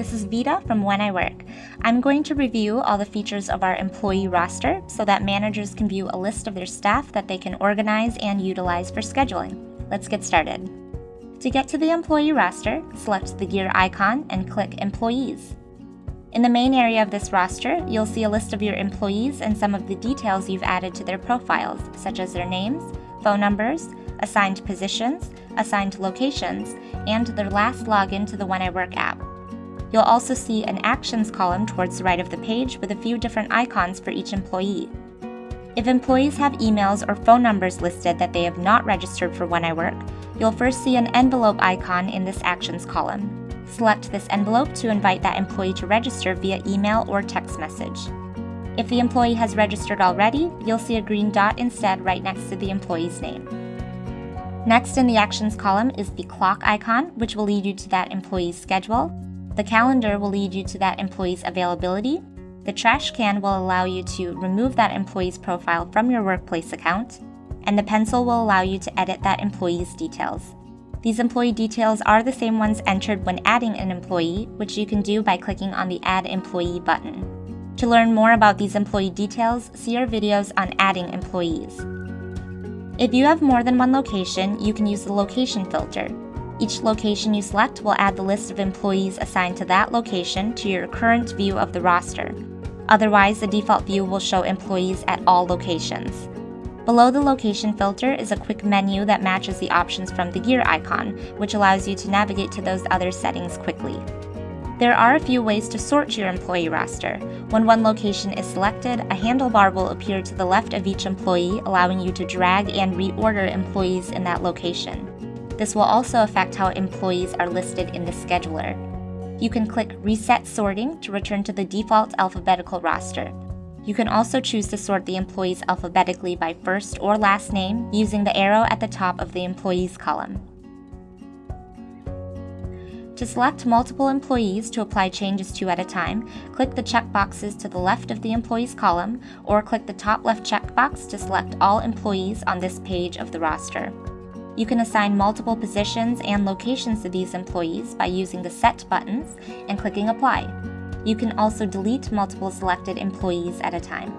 This is Vita from When I Work. I'm going to review all the features of our employee roster so that managers can view a list of their staff that they can organize and utilize for scheduling. Let's get started. To get to the employee roster, select the gear icon and click Employees. In the main area of this roster, you'll see a list of your employees and some of the details you've added to their profiles, such as their names, phone numbers, assigned positions, assigned locations, and their last login to the When I Work app. You'll also see an Actions column towards the right of the page with a few different icons for each employee. If employees have emails or phone numbers listed that they have not registered for When I Work, you'll first see an envelope icon in this Actions column. Select this envelope to invite that employee to register via email or text message. If the employee has registered already, you'll see a green dot instead right next to the employee's name. Next in the Actions column is the clock icon, which will lead you to that employee's schedule. The calendar will lead you to that employee's availability. The trash can will allow you to remove that employee's profile from your workplace account. And the pencil will allow you to edit that employee's details. These employee details are the same ones entered when adding an employee, which you can do by clicking on the Add Employee button. To learn more about these employee details, see our videos on adding employees. If you have more than one location, you can use the location filter. Each location you select will add the list of employees assigned to that location to your current view of the roster. Otherwise, the default view will show employees at all locations. Below the location filter is a quick menu that matches the options from the gear icon, which allows you to navigate to those other settings quickly. There are a few ways to sort your employee roster. When one location is selected, a handlebar will appear to the left of each employee, allowing you to drag and reorder employees in that location. This will also affect how employees are listed in the scheduler. You can click Reset Sorting to return to the default alphabetical roster. You can also choose to sort the employees alphabetically by first or last name using the arrow at the top of the Employees column. To select multiple employees to apply changes to at a time, click the checkboxes to the left of the Employees column, or click the top left checkbox to select all employees on this page of the roster. You can assign multiple positions and locations to these employees by using the Set buttons and clicking Apply. You can also delete multiple selected employees at a time.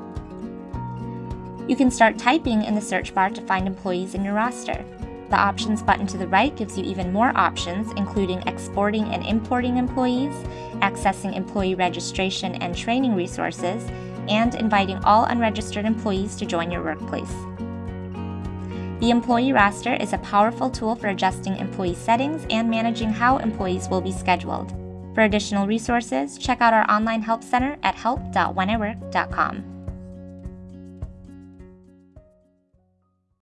You can start typing in the search bar to find employees in your roster. The Options button to the right gives you even more options, including exporting and importing employees, accessing employee registration and training resources, and inviting all unregistered employees to join your workplace. The employee roster is a powerful tool for adjusting employee settings and managing how employees will be scheduled. For additional resources, check out our online help center at help.wheniwork.com.